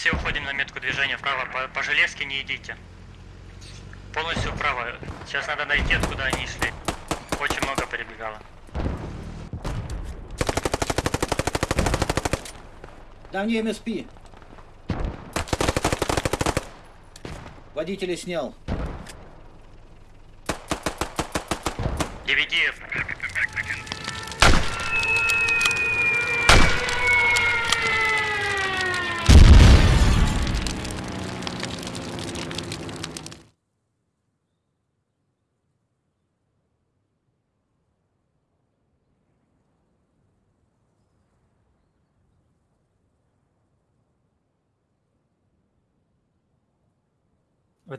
Все уходим на метку движения вправо. По, по железке не идите. Полностью вправо. Сейчас надо найти, откуда они шли. Очень много перебегало. Мне МСП. Водителя снял. DVD.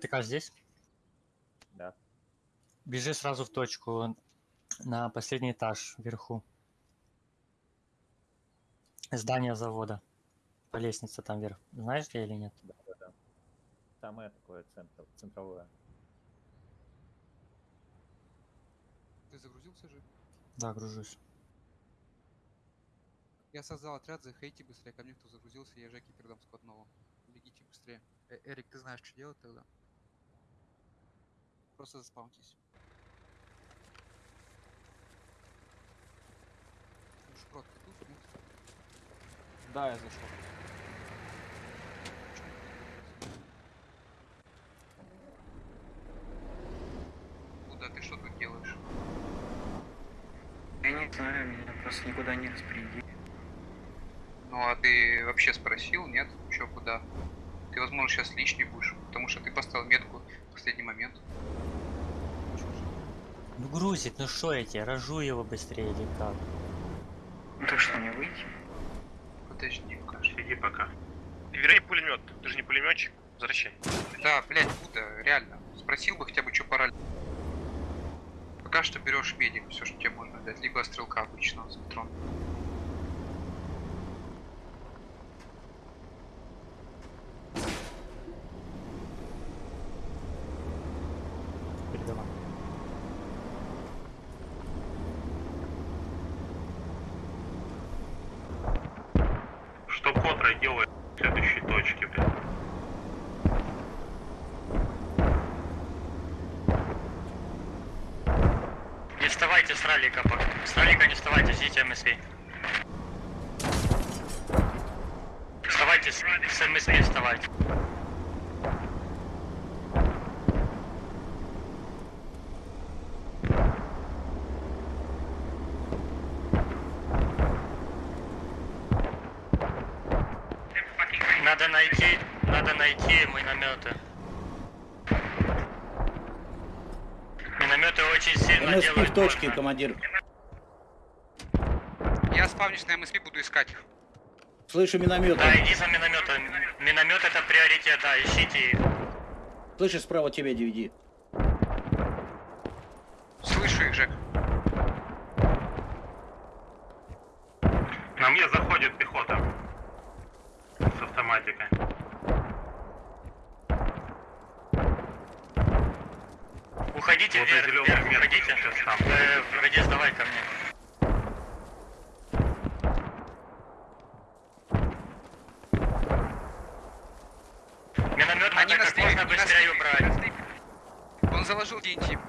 ВТК здесь? Да. Бежи сразу в точку на последний этаж вверху. Здание завода. По лестнице там вверх. Знаешь где или нет? Да, да, да. Самое такое центр, центровое. Ты загрузился же? Да, гружусь. Я создал отряд, заходите быстрее ко мне, кто загрузился, я Жеке передам складного. Бегите быстрее. Э, Эрик, ты знаешь, что делать тогда? Просто заспаунтесь. Ну, Шпрот, ты тут? Нет? Да, я зашел. Куда ты что тут делаешь? Я не знаю, меня просто никуда не распределили. Ну а ты вообще спросил, нет? Чё, куда? Ты, возможно, сейчас лишний будешь, потому что ты поставил метку в последний момент. Ну грузит, ну что я тебе, рожу его быстрее или как? Ну так что, мне выйти? Подожди, пока. Иди пока. Верни пулемет. Ты же не пулеметчик. Возвращай. Да, блядь, Буда, реально. Спросил бы хотя бы, что пора. Пока что берешь медик, все, что тебе можно дать, либо стрелка обычного с патроном. Передавай. Что Котра делает в следующей точке, блин? Не вставайте с раллика пока. С раллика не вставайте, ждите МСВ. Вставайте с, с МСВ вставайте. Надо найти, надо найти минометы. Минометы очень сильно МСП делают в точке, больно. командир. Я спавнюсь на МСП, буду искать их. Слышу миномет. Да, иди за минометом. Миномет это приоритет, да, ищите их. Слышу справа тебя DVD. Слышу их, Жек. На мне заходит пехота. С автоматикой. Уходите Вот на вверх, зеленую вверх, метку уходите. сейчас там. Э, Радис, давай ко мне. Миномет Они надо как можно не нас быстрее убрать. Он заложил TNT.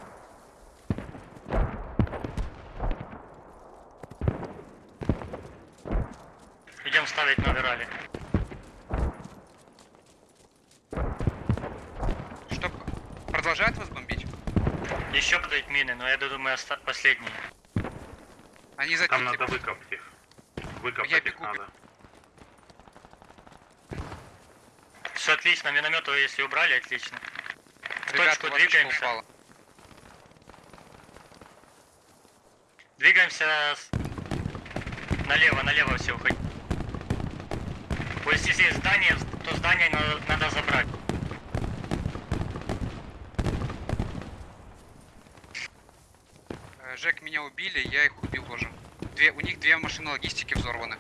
Идем ставить новый ралли. Что, продолжает вас? Еще подают мины, но я думаю, оста- последние. Они за Там надо выкопать их. Выкопать Я их бегу. надо. Все отлично, миномет вы если убрали, отлично. В Ребята, точку двигаемся. упало? Двигаемся с- налево, налево все уходить. Вот если здесь здание, то здание надо, надо забрать. Э, Жек, меня убили, я их убил тоже. Две, у них две машины логистики взорваны.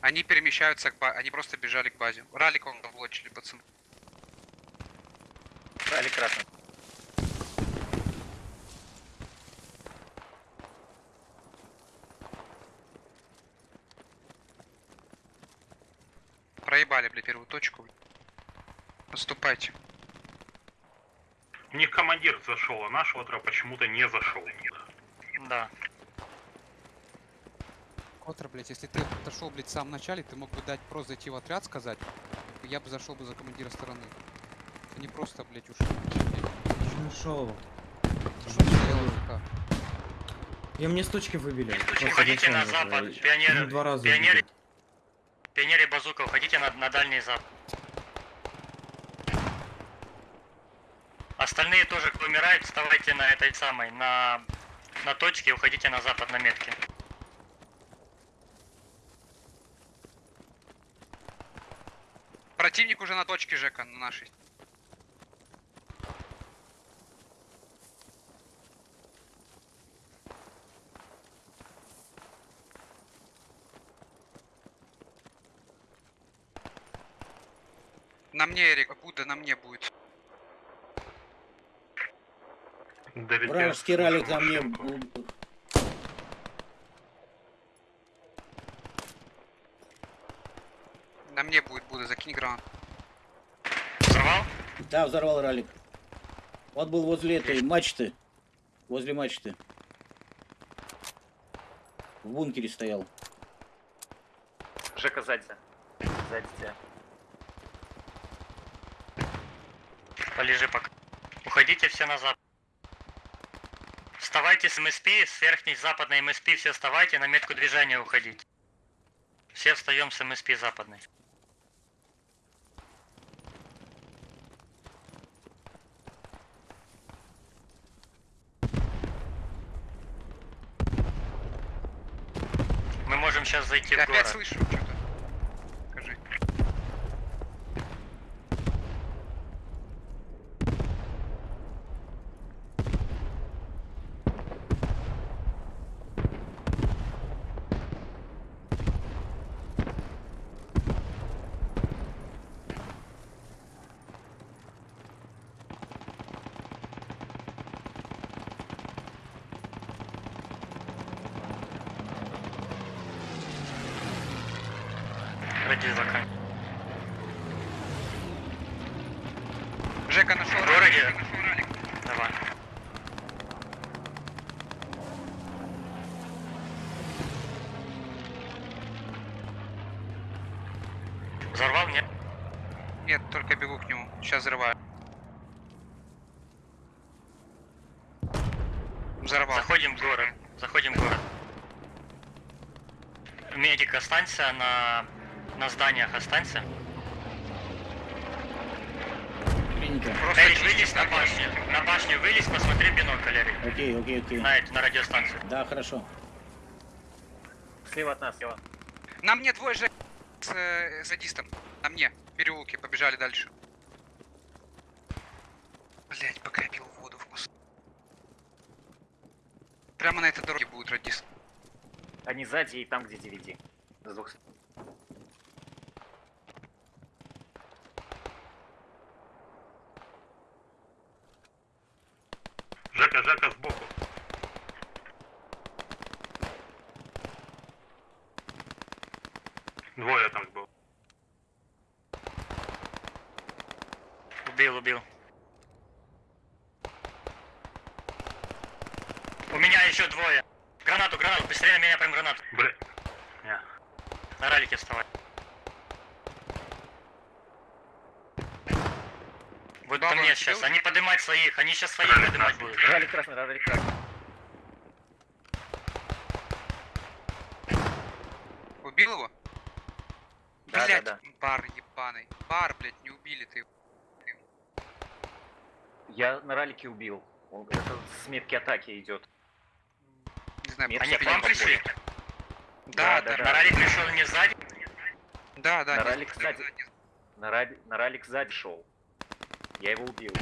Они перемещаются к базе, они просто бежали к базе. Ралик он облочили, пацаны. Ралли красный. Проебали, блядь, первую точку. Наступайте. У них командир зашел, а наш отра почему-то не зашел. Да. Котра, блядь, если ты отошел, блядь, в самом начале, ты мог бы дать просто зайти в отряд, сказать, я бы зашел бы за командира стороны. Не просто, блядь, ушел. Нашел. Зашел стоял АФК. И мне с точки выбили. Уходите на запад. Пионеры, два раза пионеры, пионеры базука, уходите на, на дальний запад. Остальные тоже, кто вставайте на этой самой, на, на точке и уходите на запад на метке. Противник уже на точке, Жека, на нашей. На мне, Эрик, Будда на мне будет. Долетел Вражеский ралик на мне... На мне будет Будда, закинь гранат. Взорвал? Да, взорвал ралик. Он был возле этой мачты. Возле мачты. В бункере стоял. Жека сзади. Сзади тебя. Полежи пока. Уходите все на запад. Вставайте с МСП, с верхней западной МСП все вставайте, на метку движения уходить. Все встаем с МСП западной. Мы можем сейчас зайти Я в город. опять слышу что-то. Скажи. Ради закан. Жека нашел В городе? ралик, нашел ралик. Давай. Взорвал? Нет? Нет, только бегу к нему. Сейчас взрываю. Взорвал. Заходим в город. Заходим в город. Медик, останься на, на зданиях, останься. Просто Эрик, вылезь на башню. На башню вылезь, посмотри бинокль, Эрик. Окей, окей, окей. На, эту, на радиостанцию. Да, хорошо. Слева от нас, слева. На мне двое же с э, задистом. На мне. В переулке побежали дальше. Блять, пока я пил воду в мозг. Прямо на этой дороге будет радист. Они сзади и там, где DVD. С двух сторон. Жека, Жека сбоку. Двое там было. Убил, убил. У меня еще двое. Гранату, гранату, быстрее на меня прям гранату. Бля. Не. На ралике вставай. Вот Баба, ко мне сейчас. Они поднимать своих, они сейчас своих Ралик поднимать будут. Ралик красный, ралик красный. Убил его? Да, Блять, да, бар ебаный. Бар, блять, не убили ты. Я на ралике убил. Он, это с метки атаки идет. Знаю, Нет, Они к вам пришли? Да, Да, да, да, На ралик пришел не сзади? да, да. На не ралик знаю, сзади. не- На, ради- на ралик сзади шел. Я его убил.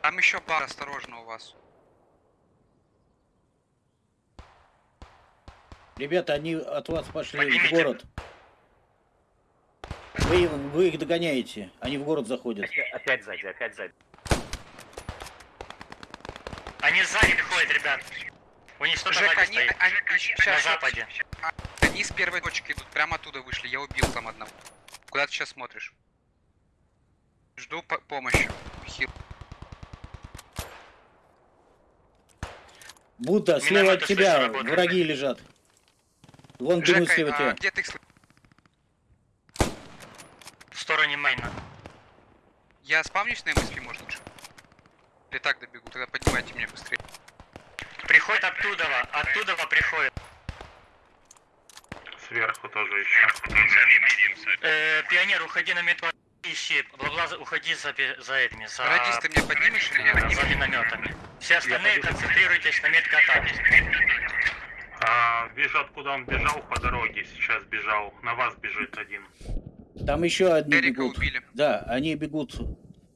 Там еще бар, осторожно у вас. Ребята, они от вас пошли в Поднимите. город. Вы, вы их догоняете. Они в город заходят. Опять, опять сзади, опять сзади. Они сзади ходят, ребят. У них что-то они, стоит. они, они- На щас- западе. Они с первой точки идут, прямо оттуда вышли. Я убил там одного. Куда ты сейчас смотришь? Жду по- помощи. Хил. Будда, слева от тебя слышу, работают. враги лежат. Вон бегут слева а тебя. где ты их? В стороне мейна. Я спавнюсь на МСП, может лучше? Или так добегу, тогда поднимайте меня быстрее. Приходит оттуда, оттуда приходит. Сверху тоже еще. Э, пионер, уходи на метро, ищи. Бла-бла, уходи за, за этими, за, Радист, ты меня поднимешь или нет? за минометами. Все остальные концентрируйтесь на меткатаке. А, вижу, откуда он бежал по дороге. Сейчас бежал. На вас бежит один. Там еще одни Эрика бегут. убили. Да, они бегут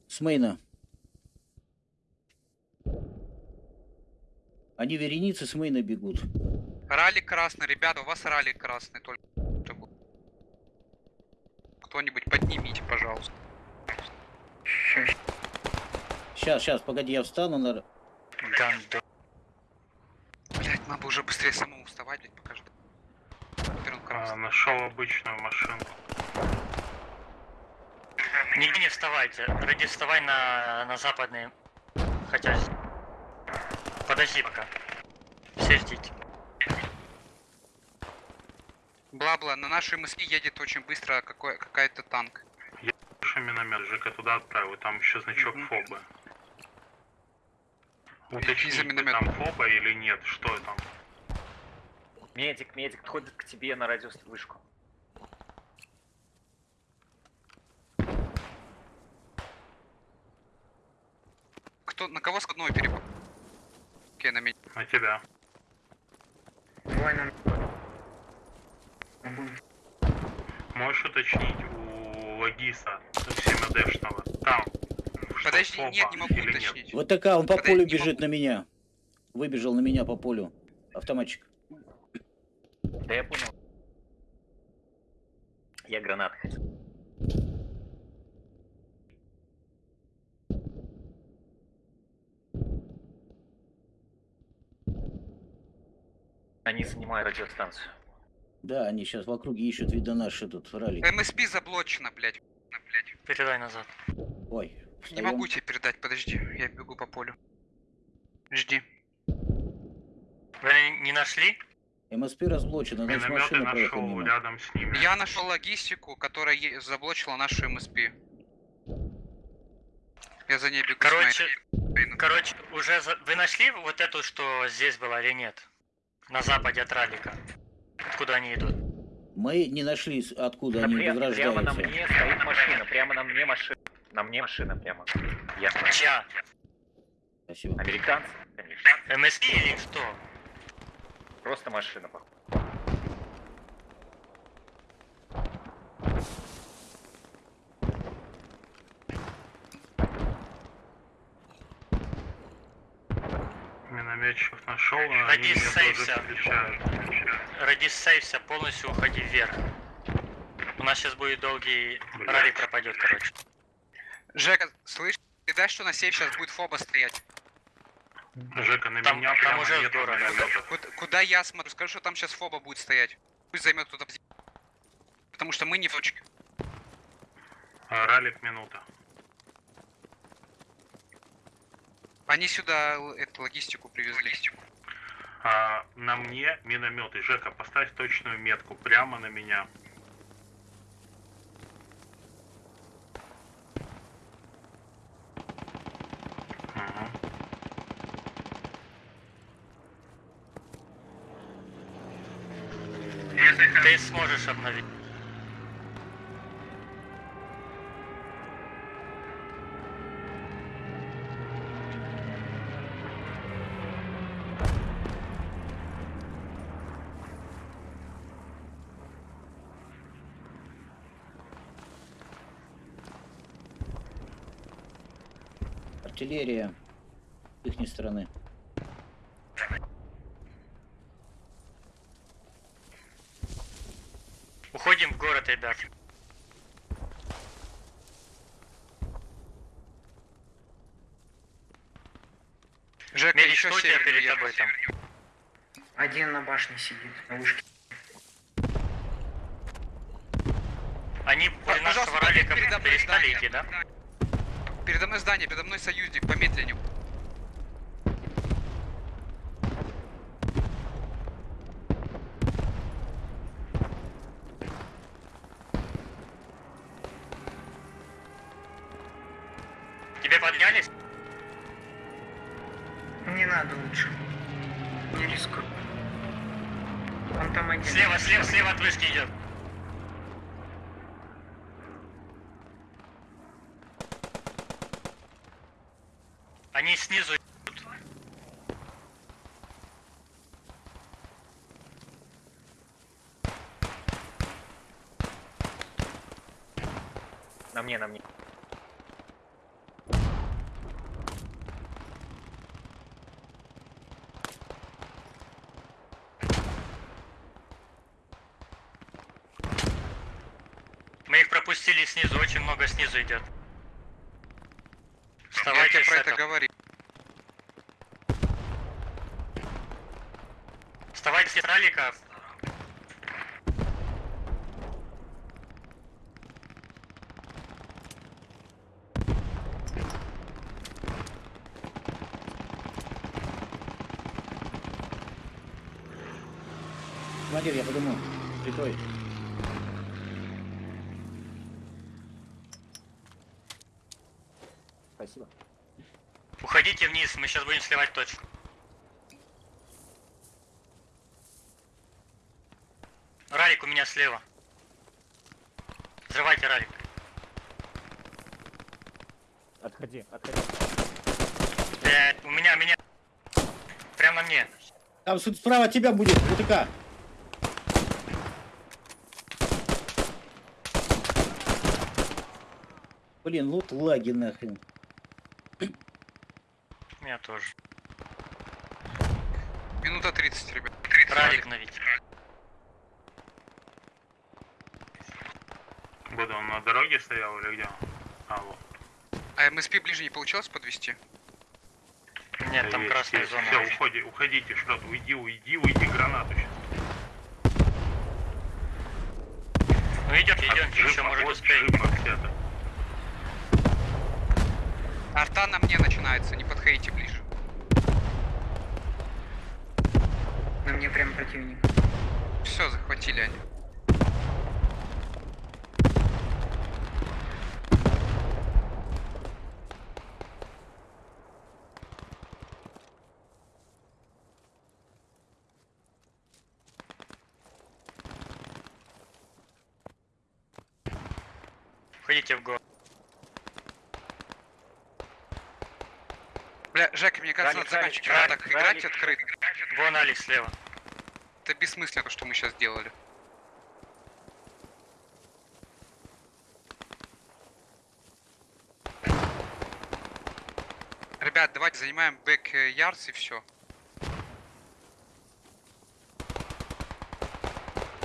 с мейна. Они вереницы с мейна бегут. Ралли красный, ребята, у вас ралли красный только. Кто-нибудь поднимите, пожалуйста. Сейчас, сейчас, погоди, я встану на... Гандон. Блять, надо уже быстрее самому вставать, блять, пока жду. Теперь он А, нашел обычную машину. Нигде не вставайте. Ради вставай на, на западный. Хотя... Подожди пока. Все ждите. Бла-бла, на нашу МСП едет очень быстро какой- какая-то танк. Слушай, миномет, Жека туда отправил. Там еще значок фоба. Иди за Уточни, там фоба или нет, что там. Медик, медик, подходит к тебе на радиовышку. Кто, на кого складной перепал? Окей, на меня. На тебя. давай. Будем Можешь уточнить у Лагиса 7 Там. Подожди, нет, не могу или нет? уточнить. Вот такая, он по Подожди, полю бежит на меня. Выбежал на меня по полю. Автоматчик. Да я понял. Я гранат хотел. Они занимают радиостанцию. Да, они сейчас в округе ищут, видно, наши тут ралли. МСП заблочено, блять. блять. Передай назад. Ой, Не встаем. могу тебе передать, подожди, я бегу по полю. Жди. Вы не нашли? МСП разблочено, значит машина нашел мимо. рядом с ними. Я нашел логистику, которая заблочила нашу МСП. Я за ней бегу. Короче, короче, уже за- вы нашли вот эту, что здесь была или нет? На западе от раллика. Откуда они идут? Мы не нашли, откуда они Пря- прямо на возрождаются. мне стоит машина, прямо на мне машина. На мне машина прямо. Я Чья? Спасибо. американцы, конечно. МСП или что? Просто машина, походу. Минометчиков нашел, а Ради они встречают. Ради сейвся, полностью уходи вверх. У нас сейчас будет долгий Блядь. ралли пропадет, короче. Жека, слышь, ты дай, что на сейф сейчас будет фоба стоять. Жека, на Там- меня там прямо уже нет минометов. Куда, куда я смотрю? Скажи, что там сейчас фоба будет стоять. Пусть займет кто-то Потому что мы не в точке. А, Ралик минута. Они сюда л- эту логистику привезли. А, на мне минометы. Жека, поставь точную метку прямо на меня. Ты сможешь обновить. Артиллерия с их стороны. Уходим в город, ребят. Жека, Медик, еще севернее перед тобой там? Один на башне сидит, на вышке. Они Пожалуйста, нашего мной перестали идти, да? Передо мной здание, передо мной союзник, помедленнее. Тебе поднялись? Не надо лучше. Не рискуй. Он там один. Слева, слева, слева от вышки идет. Они снизу идут. На мне, на мне. Мы их пропустили снизу, очень много снизу идет. Я Вставайте тебе с про это этого. говорил. Вставайте с ралика. Командир, я подумал. Прикрой. Спасибо. Вниз, мы сейчас будем сливать точку. Ралик у меня слева. Взрывайте ралик. Отходи, отходи. Э, у меня, меня. Прямо на мне. Там справа от тебя будет, УТК. Блин, лут лаги нахрен. Меня тоже. Минута 30, ребят. Ралик навить. Буду он на дороге стоял или где? он? А, вот. А МСП ближе не получилось подвести? Нет, там Есть, красная есть. зона. Всё, уже. уходи, уходите, что уйди, уйди, уйди, гранату сейчас. Ну идет, идемте, еще может успеем. Арта на мне начинается, не подходите ближе. На мне прям противник. Все, захватили они. Ходите в город. Бля, Жека, мне кажется, надо заканчивать ралик, так играть открыто. Вон Алекс слева. Это бессмысленно, то, что мы сейчас сделали. Ребят, давайте занимаем бэк ярдс и все.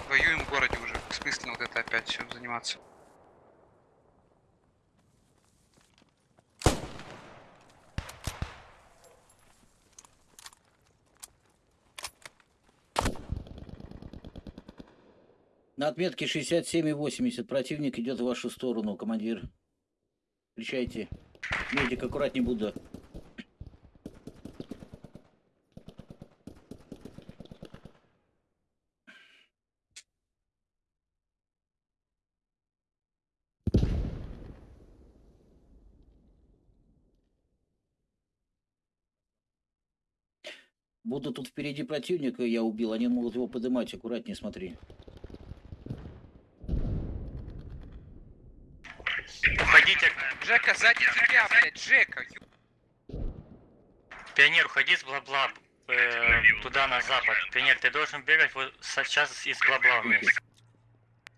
Воюем в городе уже. Бессмысленно вот это опять все заниматься. На отметке 67,80 противник идет в вашу сторону, командир. Встречайте. Медик, аккуратней Будда. Будда тут впереди противника я убил, они могут его поднимать, аккуратнее смотри. Уходите. Жека, сзади тебя, блядь, Жека! ё- Пионер, уходи с бла-бла. э, туда на запад. Пионер, ты должен бегать вот сейчас из бла-бла вниз.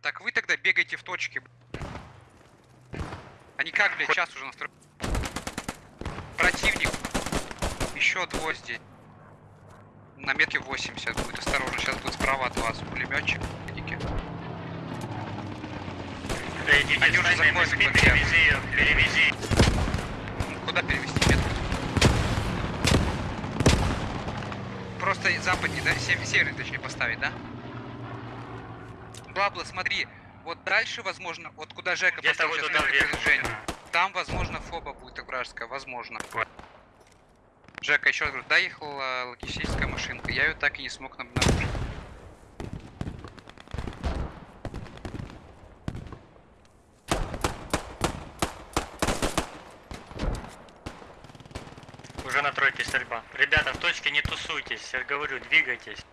Так вы тогда бегайте в точке. Они как, блядь, час уже настроены. Противник. Еще двое здесь. На метке 80 будет. Осторожно, сейчас будет справа от вас пулеметчик. Ники. Э, Иди, Они уже стань на заходят MSP, под тебя. перевези ее, перевези. Куда перевести метку? Просто западней, да? Сев- Северный, точнее, поставить, да? Бла-бла, смотри. Вот дальше, возможно, вот куда Жека поставил вот сейчас передвижения, там, возможно, фоба будет вражеская, возможно. Жека, еще раз говорю, доехала логистическая машинка, я ее так и не смог обнаружить. Тройке стрельба. Ребята, в точке не тусуйтесь, я говорю, двигайтесь.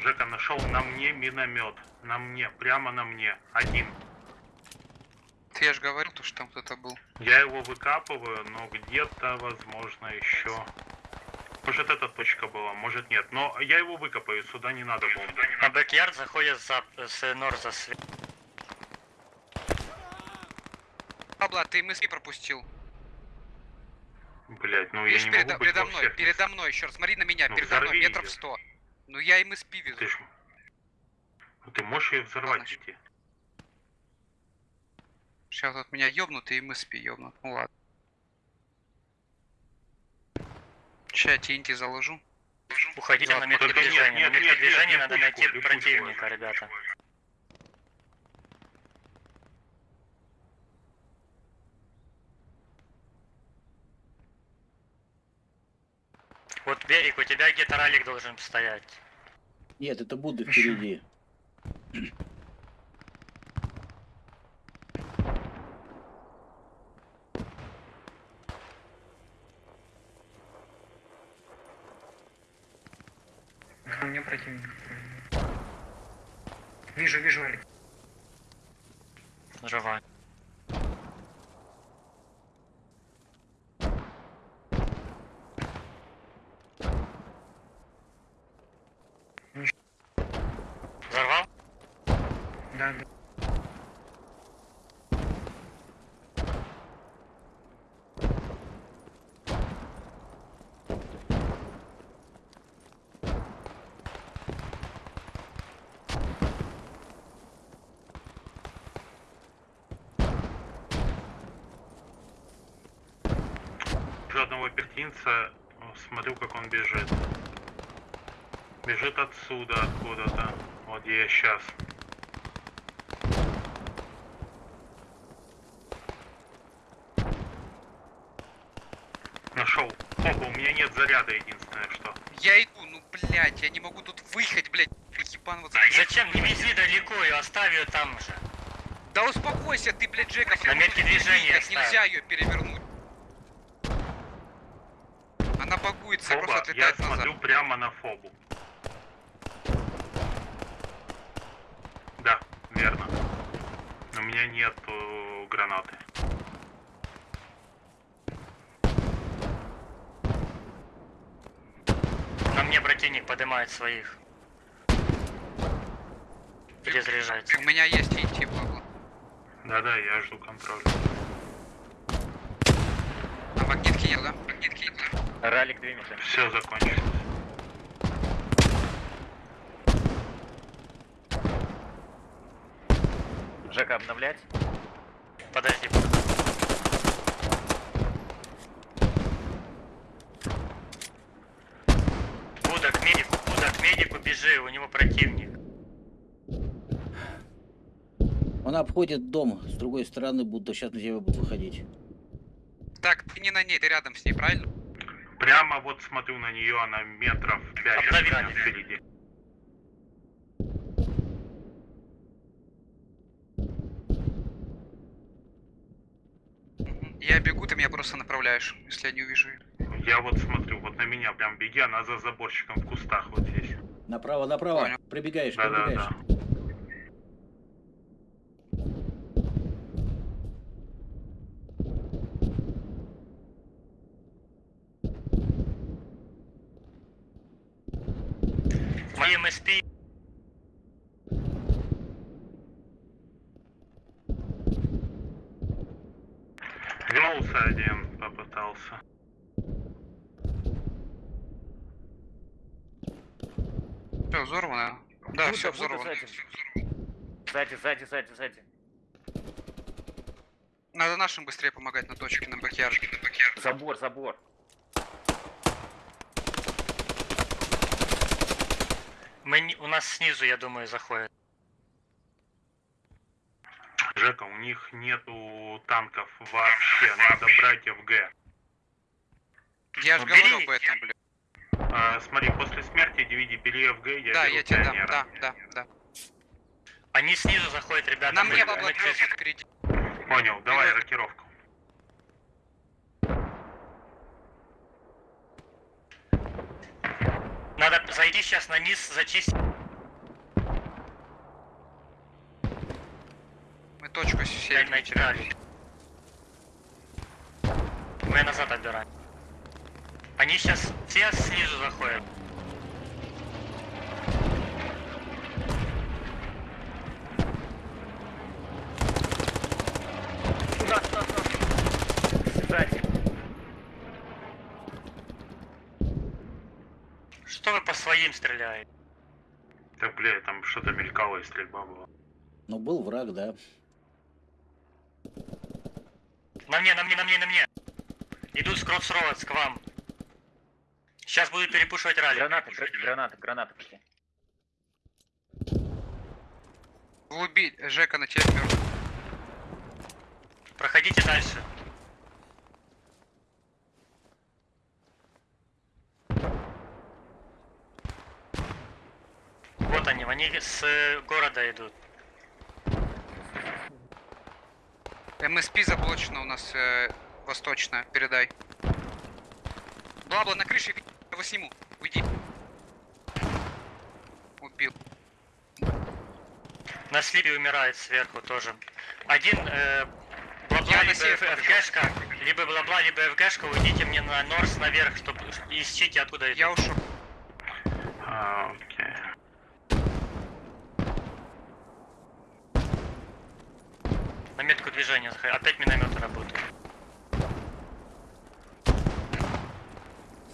Жека нашел на мне миномет. На мне, прямо на мне. Один. Ты я же говорил, то, что там кто-то был. Я его выкапываю, но где-то, возможно, еще. Может, эта точка была, может нет. Но я его выкопаю, сюда не надо бомбы. На бэк-ярд заходит за, с Норза с Пабло, ты мысли пропустил. Блять, ну Видишь, я не передо, могу быть передо во мной, всех передо мной, еще раз, смотри на меня, Ну, передо мной, метров. 100. Ну я им СП везу. Ты ж... Ну, Ты можешь ее взорвать Ладно. идти? Сейчас от меня ёбнут и им СП ёбнут. Ну ладно. Сейчас TNT заложу. Уходите на нет, движения. на метке движения надо найти противника, ребята. Вот берег, у тебя где-то ралик должен стоять. Нет, это Будда впереди. Мне противник. Вижу, вижу, Алекс. Живая. Взорвал? Да, да. Уже одного пехтинца, о, смотрю, как он бежит. Бежит отсюда, откуда-то. Вот где я сейчас. Нашел. Опа, у меня нет заряда, единственное что. Я иду, ну блять, я не могу тут выехать, блять. Ебанываться. Зачем? Не вези далеко ее, оставь ее там же. Да успокойся ты, блядь, Джека. На метке движения нельзя ее перевернуть. Она багуется, и просто Фоба, я назад. смотрю прямо на фобу. Да, верно. У меня нет э, гранаты. На мне противник поднимает своих. Перезаряжается. У меня есть идти, Павло. Да-да, я жду контроля. А магнитки нет, да? Магнитки нет. Ралик двимется. Все закончилось. Жека, обновлять? Подожди. Буда к медику, Буда к медику бежи, у него противник. Он обходит дом с другой стороны, будто сейчас на тебя будут выходить. Так, ты не на ней, ты рядом с ней, правильно? Прямо вот смотрю на нее, она метров пять впереди. Я бегу, ты меня просто направляешь, если я не увижу. Я вот смотрю, вот на меня прям беги, она за заборчиком в кустах вот здесь. Направо, направо. Понял. Пробегаешь, Да-да-да. пробегаешь. Мои МСП Вернулся один, попытался. Все, взорвано. Да, Будто, все взорвано. сзади. Сзади, сзади, сзади, сзади. Надо нашим быстрее помогать на точке, на бакьярде. Забор, забор. Мы, не- у нас снизу, я думаю, заходят. Жека, у них нету танков вообще, надо брать ФГ. Я же Ну, бери. говорю об этом, блядь. А, смотри, после смерти DVD бери ФГ, я Да, я тебе дам, да, да, да. Они снизу заходят, ребята. На мне кросит впереди. Понял, давай рокировку. Надо зайти сейчас на низ, зачистить. Мы точку теряем. дальше. Мы назад отбираем. Они сейчас все снизу заходят. Туда, туда, туда. Сзади. Вы по своим стреляете? Так, бля, там что-то мелькало и стрельба была. Ну, был враг, да. На мне, на мне, на мне, на мне. Идут с Кроссроудс к вам. Сейчас будут перепушивать ралли. Гранаты, гра- гранаты, гранаты пошли. Глуби, Жека на мертв. Проходите дальше. Вот они, они с э, города идут. МСП заблочено у нас э, восточная, передай. Бла-бла, на крыше, я его сниму, уйди. Убил. На слипе умирает сверху тоже. Один э, бла-бла, либо ФГшка, либо бла-бла, либо ФГшка, уйдите мне на Норс наверх, чтобы ищите откуда идут. Я ушел. А, окей. На метку движения. заходи. Опять минометы работают.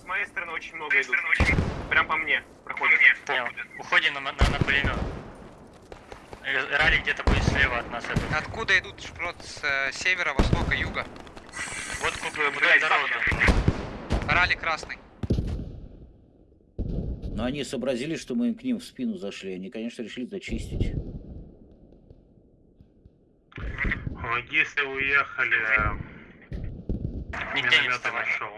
С моей стороны очень много идут. Прям по мне проходят. Понял. Уходим на, на, на пулемет. Ралли где-то будет слева от нас. этот. Откуда идут шпрот с э, севера, востока, юга? Вот блядь, дорога. Ралли красный. Но они сообразили, что мы к ним в спину зашли. Они, конечно, решили зачистить. Логисты уехали, Нигде не минометы вставай. нашел.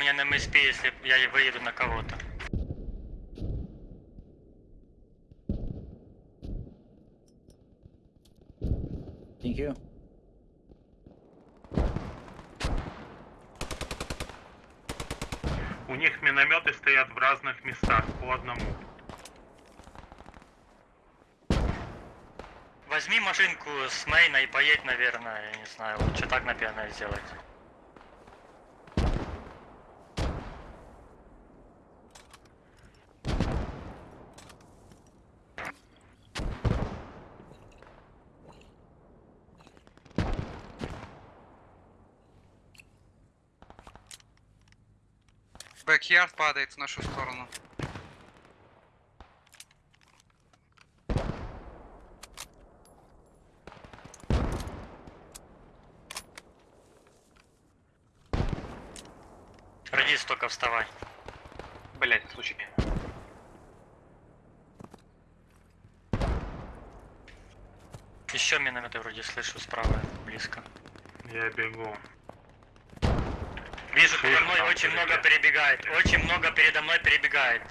Меня на МСП, если я выеду на кого-то. Thank you. У них минометы стоят в разных местах, по одному. Возьми машинку с мейна и поедь, наверное, я не знаю, лучше так, наверное, сделать. Бэкьярд падает в нашу сторону. Радис, только вставай. Блять, случай. Еще минометы вроде слышу справа, близко. Я бегу. Вижу, передо мной очень много перебегает. Очень много передо мной перебегает.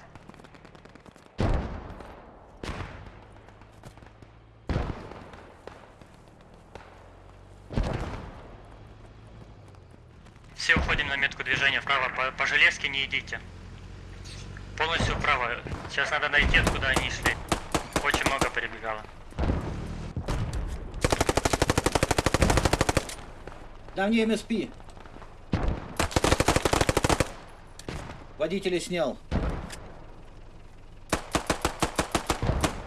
Все уходим на метку движения вправо. По, по железке не идите. Полностью вправо. Сейчас надо найти, откуда они шли. Очень много перебегало. На мне МСП. Водителя снял.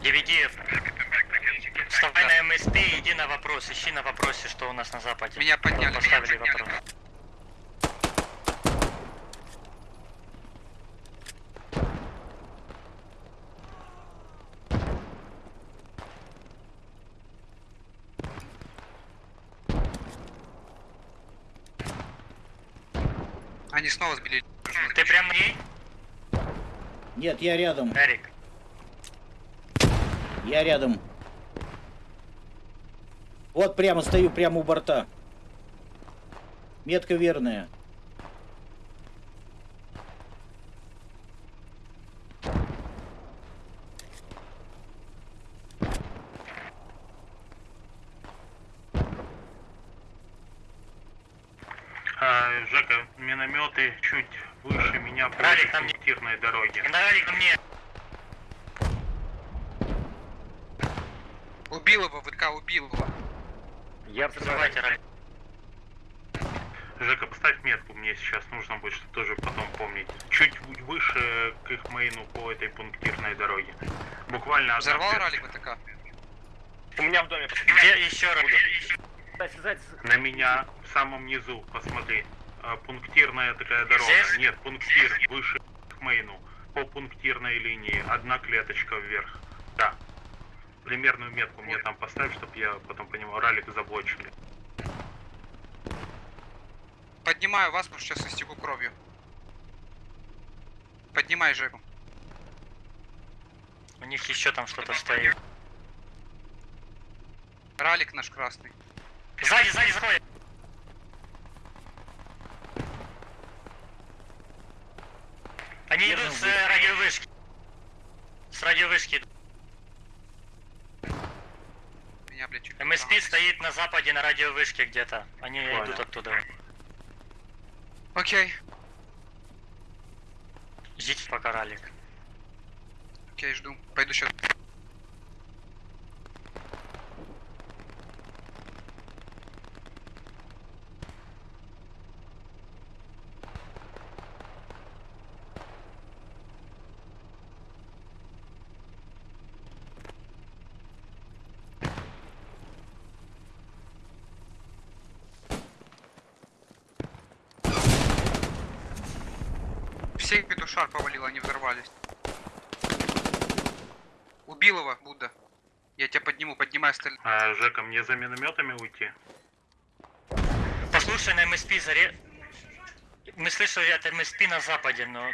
DVD. Вставай на МСП и иди на вопрос. Ищи на вопросе, что у нас на западе. Меня подняли, Поставили меня вопрос. Они снова сбили. Ты прям ней, Нет, я рядом. Эрик? Я рядом. Вот прямо стою, прямо у борта. Метка верная. А, Жека, минометы чуть выше меня по Ралик, пунктирной дороге. Давай ко мне. Убил его, ВК убил его. Я Взрывайте. Жека, поставь метку, мне сейчас нужно будет что тоже потом помнить. Чуть выше к их мейну по этой пунктирной дороге. Буквально одна Взорвал метка. ралик ВТК? У меня в доме. Где еще раз? На меня в самом низу, посмотри. А, Пунктирная такая дорога. Здесь? Нет, пунктир выше мейну. По пунктирной линии. Одна клеточка вверх. Да. Примерную метку мне там поставь, чтобы я потом понимал, ралик заблочили. Поднимаю вас, потому что сейчас истеку кровью. Поднимай Жеку. У них еще там что-то стоит. Ралик наш красный. Сзади, сзади заходит. Они идут с э, радиовышки. С радиовышки. идут. Меня, блядь, чуть... МСП стоит на западе на радиовышке где-то. Они Понял. идут оттуда. Окей, Ждите пока ралик. окей, жду. Пойду сейчас. Всех петушар повалил, они взорвались. Убил его, Будда. Я тебя подниму, поднимай остальных. А, Жека, мне за минометами уйти? Послушай на МСП заре... Мы слышали от МСП на западе, но...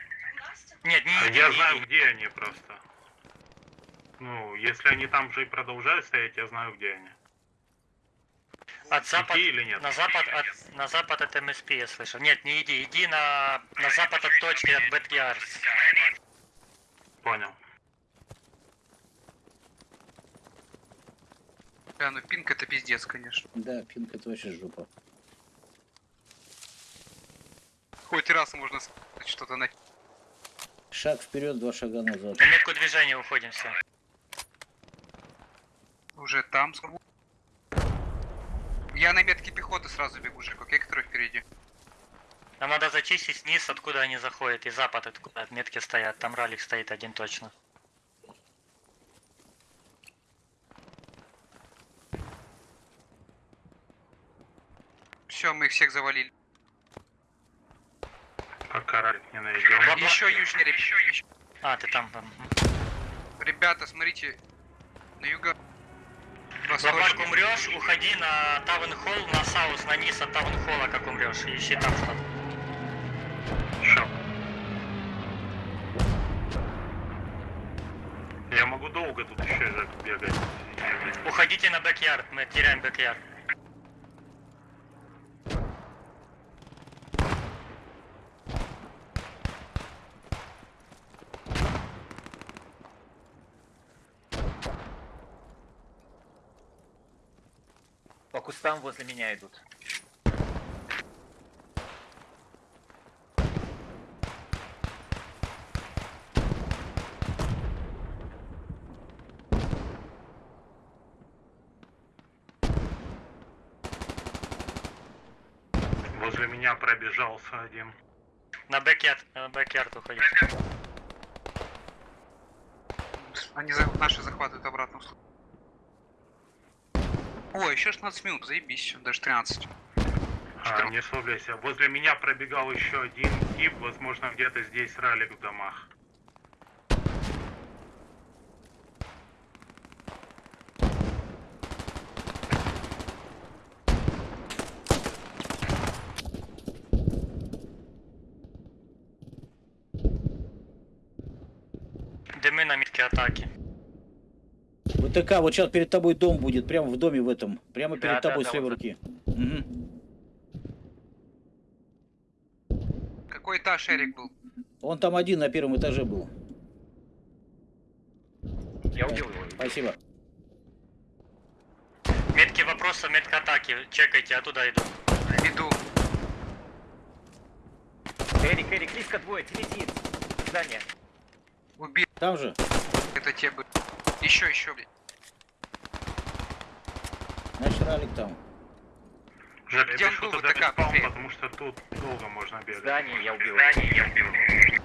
Нет, не А Я не знаю, иди. где они просто. Ну, если они там же и продолжают стоять, я знаю, где они. От запад... Или нет? На запад от... На запад от МСП я слышал. Нет, не иди. Иди на... На запад от точки от Бэткиарс. Понял. Бля, ну пинг это пиздец, конечно. Да, пинка это вообще жопа. Хоть раз можно сказать что-то на... Шаг вперед, два шага назад. На метку движения уходим все. Уже там скажу. Я на метке пехоты сразу бегу, Жек, окей, который впереди. Нам надо зачистить низ, откуда они заходят, и запад, откуда от метки стоят. Там ралик стоит один точно. Все, мы их всех завалили. Пока ралик не найдем. Еще южнее, еще, еще. А, ты там. там. Ребята, смотрите, на юго... Восточный. умрешь, уходи на Town Hall, на South, на низ от Town Hall'а, как умрешь, и ищи там что-то. Шо? Я могу долго тут еще бегать. Уходите на back мы теряем back По кустам возле меня идут. Возле меня пробежался один. На backyard, на backyard уходите. Они за- наши захватывают обратно. О, еще 16 минут, заебись, даже 13. А, не слабляйся. Возле меня пробегал еще один тип, возможно, где-то здесь ралик в домах. Дымы на метке атаки. ВТК, вот сейчас перед тобой дом будет, прямо в доме в этом. Прямо Да, перед да, тобой да, с левой вот руки. Мгм. Какой этаж Эрик был? Он там один на первом этаже был. Я убил его. Спасибо. Метки вопроса, метка атаки. Чекайте, оттуда иду. Иду. Эрик, Эрик, близко двое, телетит. Здание. Убил. Там же. Это те бы. Еще, еще, блядь. Ралик там. Где я был, туда быстрее. потому что тут долго можно бегать. Здание, я убил его.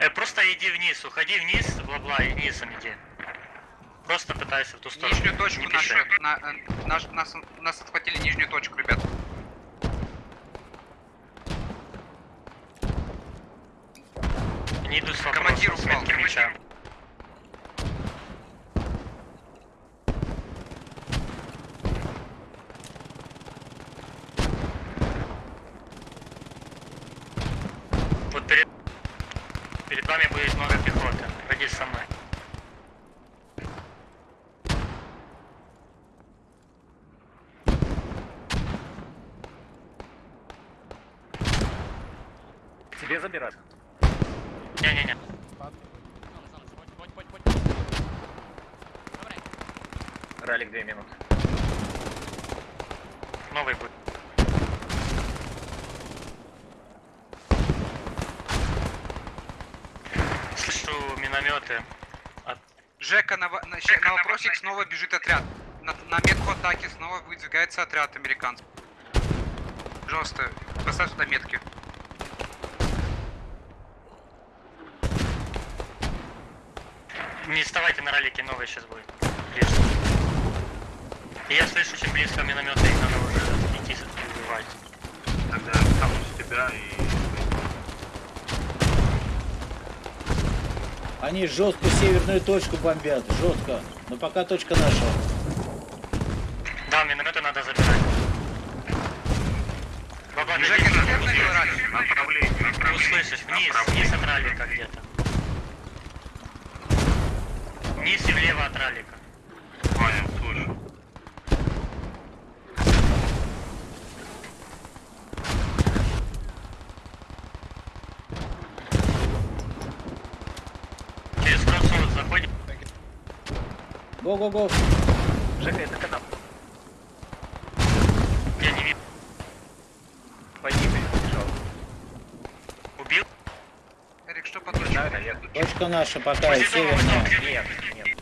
Э, просто иди вниз, уходи вниз, бла-бла, и низом иди. Просто пытайся в ту сторону. Нижнюю точку Не нашу. На, э, наш, нас, нас отхватили нижнюю точку, ребят. Не иду с Командир вопросом, с упал, метки меча. Вот перед... Перед вами будет много пехоты. Ходи со мной. Тебе забирать. Не-не-не. Ралик две минуты. Новый будет. Слышу минометы. От... Жека, на, на, ща- на вопросик снова бежит отряд. На, на метку атаки снова выдвигается отряд американцев. Пожалуйста, поставь туда метки. Не вставайте на ролике, новый сейчас будет. Ближе. Я слышу, очень близко минометы, их надо уже идти убивать. Тогда я с тебя и... Они жестко северную точку бомбят. Жестко. Но пока точка наша. Да, минометы надо забирать. Баба, ты направление. услышишь, вниз, вниз от ралика где-то. Вниз и влево от ралика. Понял, слышу. Через кроссовод заходим. Го-го-го. Жека, это канал. Я не вижу. Пойди, побежал. Убил? Эрик, что по точке? знаю, наверное. Точка наша пока северная. Нет, нет.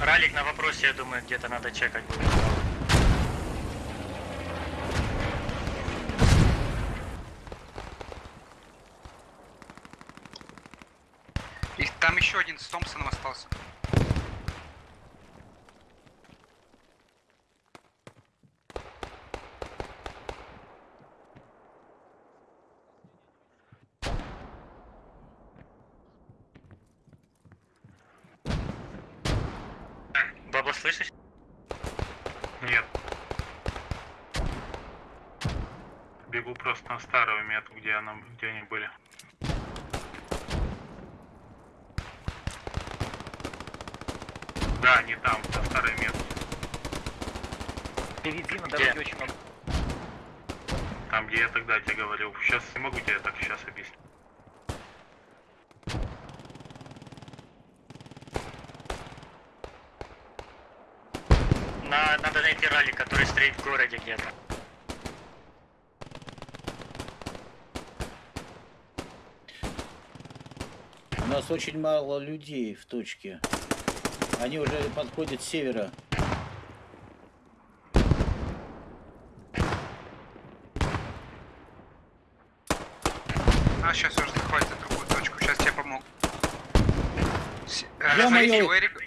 Ралик на вопросе, я думаю, где-то надо чекать будет. И там еще один с Томпсоном остался. Баба, слышишь? Нет. Бегу просто метку, где, она, где они были. Да, они там, на старой метке. Впереди на дороге очень много. Там, где я тогда тебе говорил. Сейчас не могу тебе так сейчас объяснить. На, надо найти ралик, который стоит в городе где-то. У нас очень мало людей в точке. Они уже подходят с севера. А, сейчас уже захватит другую точку. Сейчас тебе помогу. С- э, смотрите, у Эрика-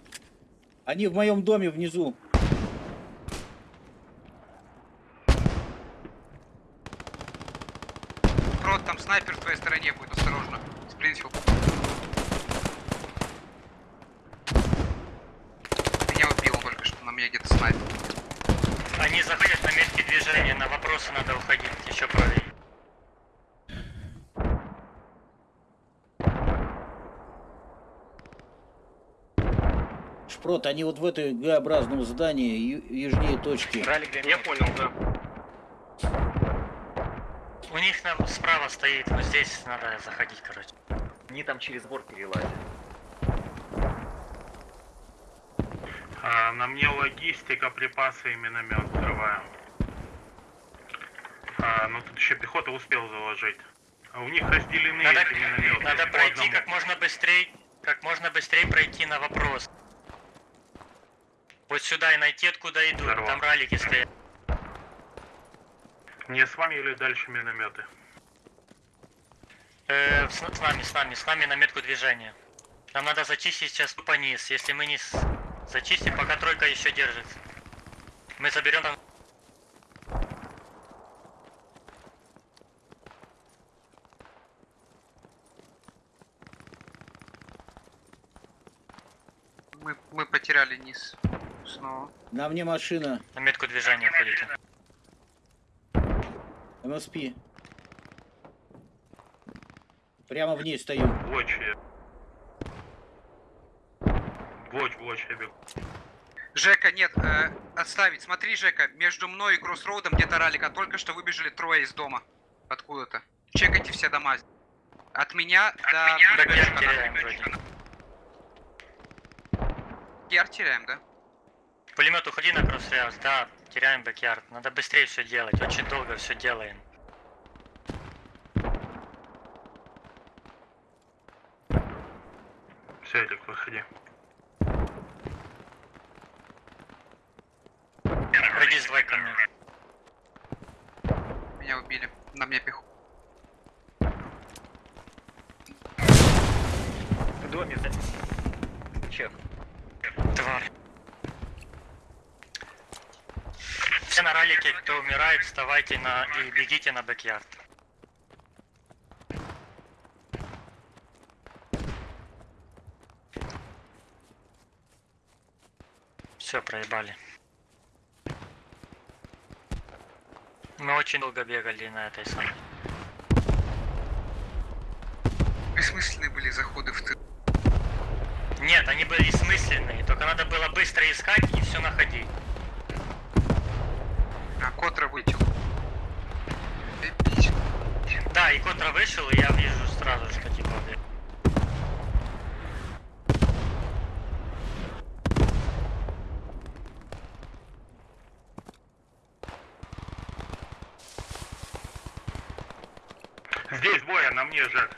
Они в моем доме внизу. Крот, там снайпер в твоей стороне будет, осторожно. Спринтфилд. Меня убил он только что, на меня где-то снайпер. Они заходят на метки движения, на вопросы надо уходить еще правее. Шпрот, они вот в этой Г-образном здании, южнее точки. Я понял, да. У них на- справа стоит, но здесь надо заходить, короче. Они там через борт перелазят. А, на мне логистика, припасы и миномет взрываем. А, ну тут еще пехота успел заложить. А у них разделены Надо, эти минометы. надо по пройти как можно быстрее, как можно быстрее пройти на вопрос. Вот сюда и найти, откуда идут. Здорово. Там ралики стоят. Не с вами или дальше минометы? Э, с, с нами, с нами, с нами на метку движения. Нам надо зачистить сейчас тупо низ. Если мы не зачистим, пока тройка еще держится. Мы заберем там... Мы, мы потеряли низ. Снова. На мне машина. На метку движения ходите. МСП. Прямо в ней стою. Блоч я. Блоч, я бегу. Жека, нет, э, отставить. Смотри, Жека, между мной и Кроссроудом где-то ралика только что выбежали трое из дома. Откуда-то. Чекайте все дома. От меня до... Бэкяр теряем вроде. Яр теряем, да? Пулемет, уходи на кроссреаус. Да, теряем бэкярд. Надо быстрее все делать. Очень долго все делаем. Все, Элик, выходи. С двойкой мне. Меня убили. На мне пеху. В доме за... Чек. Тварь. Все на ралике, кто умирает, вставайте на и бегите на бэкярд. Все, проебали. Мы очень долго бегали на этой самой. Бессмысленные были заходы в тыл. Нет, они были смысленные, только надо было быстро искать и все находить. А Котра. Эпично. Да, и Котра вышел, и я вижу сразу, что типа... бля, Здесь двое, на мне, Жек.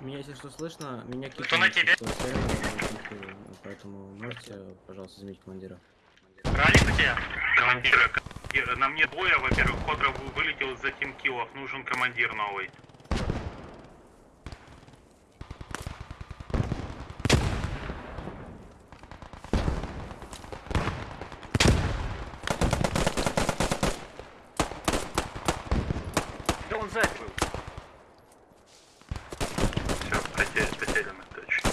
Меня, если что слышно, меня Кто кикнули на тебе? Поэтому можете, пожалуйста, заменить командира. Ралик у тебя? Командира, командира. На мне двое, во-первых, Ходра вы- вылетел за тимкиллов, нужен командир новый. Да он сзади был. Все, потерян, потеряно, точно.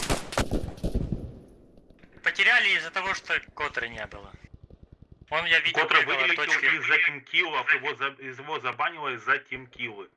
Потеряли из-за того, что Котры не было. Он, я видел, Котра вылетел точки. из-за тимкиллов, его, за, его забанило из-за тимкиллы.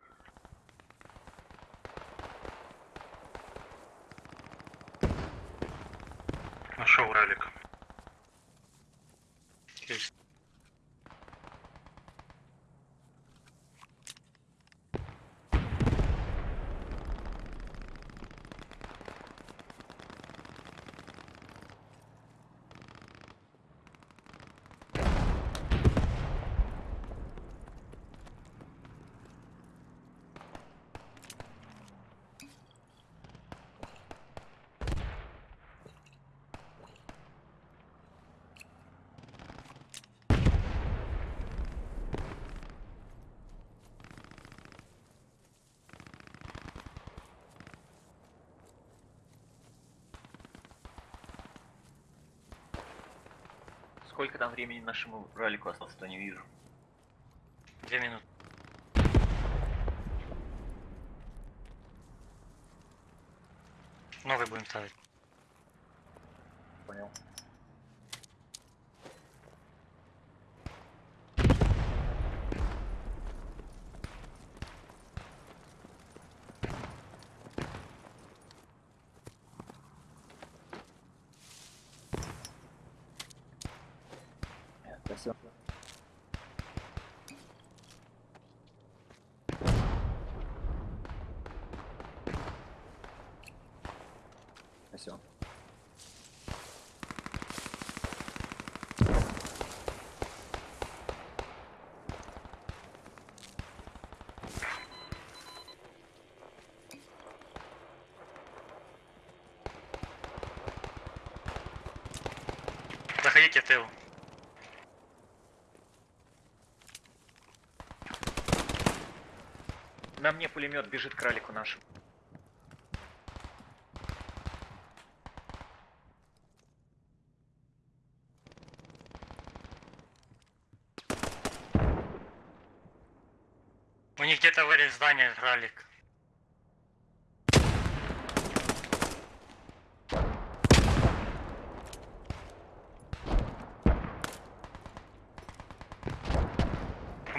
Сколько там времени нашему ралику осталось, то не вижу. Две минуты. Новый будем ставить. Понял. Спасибо. Спасибо. Заходите в тыл. На мне пулемет бежит к ралику нашему. У них где-то вырез здания ралик.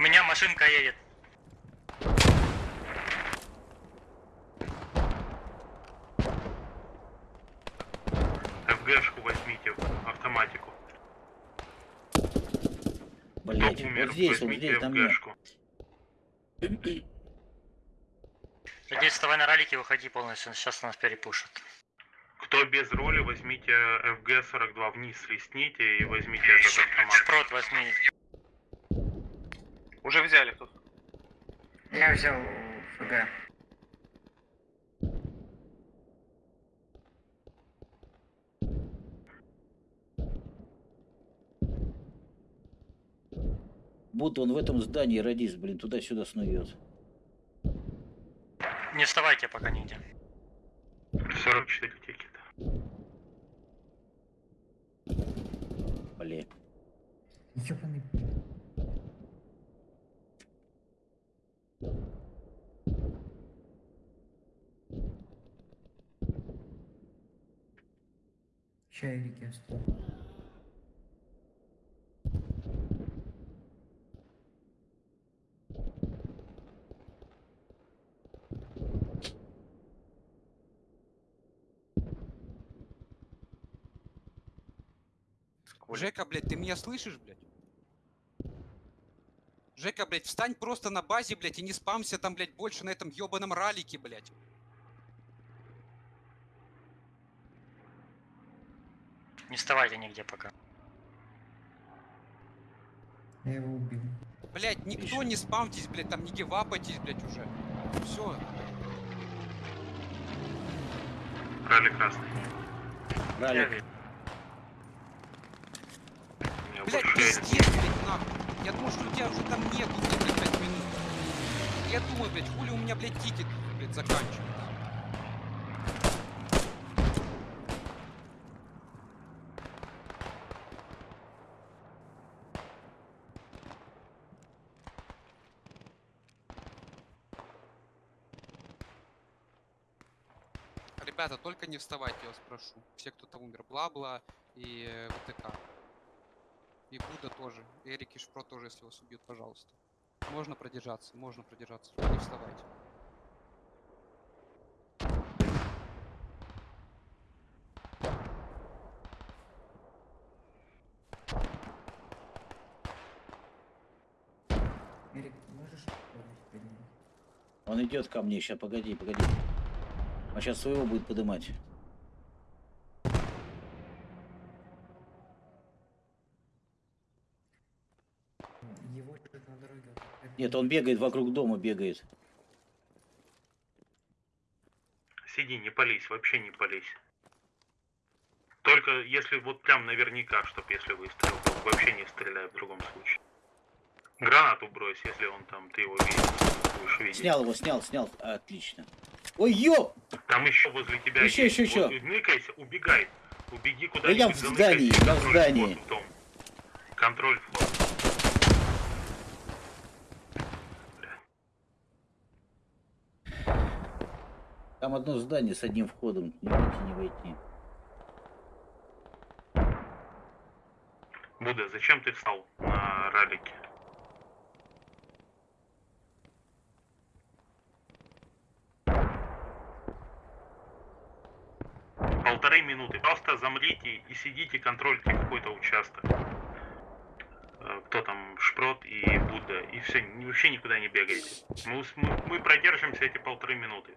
У меня машинка едет. ФГшку возьмите, автоматику. Блять, вот здесь, вот возьмите здесь, там нет. ФГшку. Надеюсь, вставай на ралике, выходи полностью, сейчас нас перепушат. Кто без роли, возьмите ФГ-42 вниз, листните и возьмите этот автомат. Шпрот возьми. Уже взяли тут. Я взял ФГ. Будто он в этом здании радист, блин, туда-сюда снует. Не вставайте пока нигде. 44 тикета. Блин. Ёбаный. Оставил. Сколько? Жека, блядь, ты меня слышишь, блядь? Жека, блядь, встань просто на базе, блядь, и не спамся там, блядь, больше на этом ёбаном ралике, блядь. Не вставайте нигде пока. Я его убил. Блядь, никто Отлично. не спамьтесь, блядь, там не гивапайтесь, блядь, уже. Все. Ралли красный. Блядь, больше пиздец, блядь, нахуй. Я думал, что у тебя уже там нету, блядь, на 5 минут. Я думаю, блядь, хули у меня, блядь, тикет, блядь, заканчивается. Ребята, только не вставайте, я вас прошу. Все, кто там умер, Бла-Бла и э, ВТК. И Буда тоже. Эрик и Шпро тоже, если вас убьют, пожалуйста. Можно продержаться, можно продержаться, не вставайте. Эрик, ты можешь? Он идет ко мне, сейчас, погоди, погоди. Сейчас своего будет подымать. Его на дороге. Нет, он бегает вокруг дома, бегает. Сиди, не пались, вообще не пались. Только если вот прям наверняка, чтоб если выстрел, то вообще не стреляй в другом случае. Гранату брось, если он там, ты его видишь, будешь видеть. Снял его, снял, снял. Отлично. Ой, ёп! Там еще возле тебя Еще, есть. еще, Вот еще. Ныкайся, убегай. Убеги Да я куда-нибудь, в здании, я в здании. Контроль вход. Там одно здание с одним входом. Не выйти, не войти. Будда, зачем ты встал на ралике? Полторы минуты. Просто замрите и сидите, контрольте какой-то участок. Э, Кто там, Шпрот и Будда. И все, вообще никуда не бегайте. Мы, мы, мы продержимся эти полторы минуты.